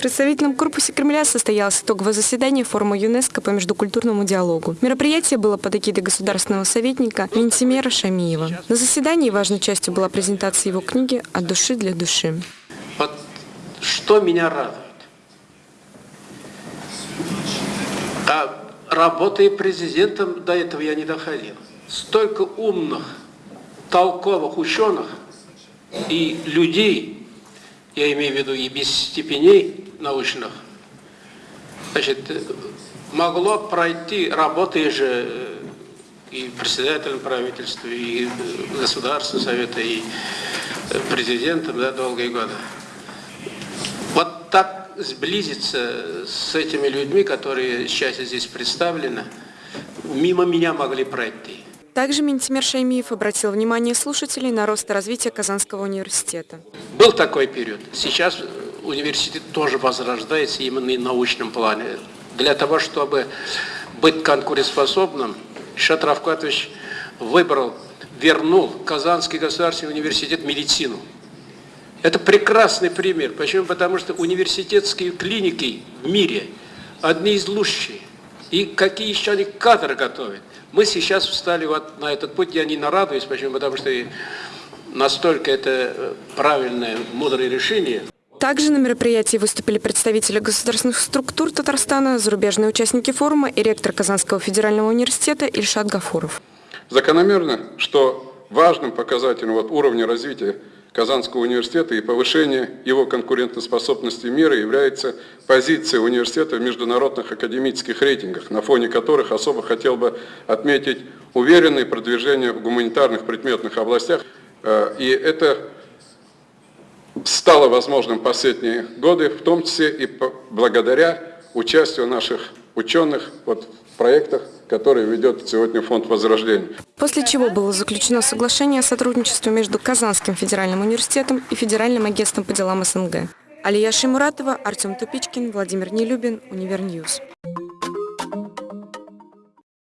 В представительном корпусе Кремля состоялось итоговое заседание форума ЮНЕСКО по междукультурному диалогу. Мероприятие было под эгидой государственного советника Ментимера Шамиева. На заседании важной частью была презентация его книги «От души для души». Вот что меня радует. А работая президентом, до этого я не доходил. Столько умных, толковых ученых и людей, я имею в виду и без степеней научных, значит, могло пройти, работая же э, и председателем правительства, и Государственного совета, и президентом да, долгие годы. Вот так сблизиться с этими людьми, которые сейчас здесь представлены, мимо меня могли пройти. Также Ментимер Шаймиев обратил внимание слушателей на рост и развитие Казанского университета. Был такой период. Сейчас университет тоже возрождается именно и в научном плане. Для того, чтобы быть конкурентоспособным, Шат Равкатович выбрал, вернул Казанский государственный университет медицину. Это прекрасный пример. Почему? Потому что университетские клиники в мире одни из лучших. И какие еще они кадры готовят. Мы сейчас встали вот на этот путь, я не нарадуюсь, почему? Потому что настолько это правильное, мудрое решение. Также на мероприятии выступили представители государственных структур Татарстана, зарубежные участники форума и ректор Казанского федерального университета Ильшат Гафуров. Закономерно, что важным показателем вот уровня развития Казанского университета и повышения его конкурентоспособности мира является позиция университета в международных академических рейтингах, на фоне которых особо хотел бы отметить уверенное продвижение в гуманитарных предметных областях. Э, и это стало возможным последние годы, в том числе и благодаря участию наших ученых вот, в проектах, которые ведет сегодня Фонд Возрождения. После чего было заключено соглашение о сотрудничестве между Казанским федеральным университетом и Федеральным агентством по делам СНГ. Алия Шимуратова, Артем Тупичкин, Владимир Нелюбин, Univer News.